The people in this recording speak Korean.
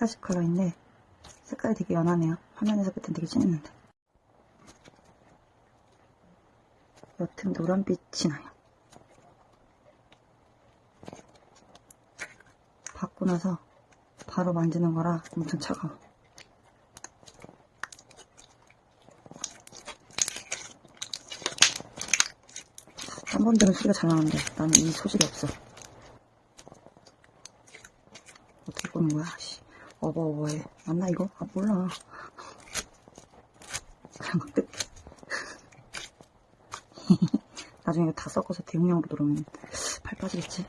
세 가지 컬러인데 색깔이 되게 연하네요. 화면에서 볼땐 되게 진했는데. 옅은 노란빛이 나요. 받고 나서 바로 만지는 거라 엄청 차가워. 한 번 들은 소리가 잘 나는데 나는 이 소질이 없어. 어떻게 꼬는 거야? 씨. 어버 어버해. 맞나 이거? 아 몰라. 뜯. 나중에 다 섞어서 대용량으로 들어오면 팔 빠지겠지.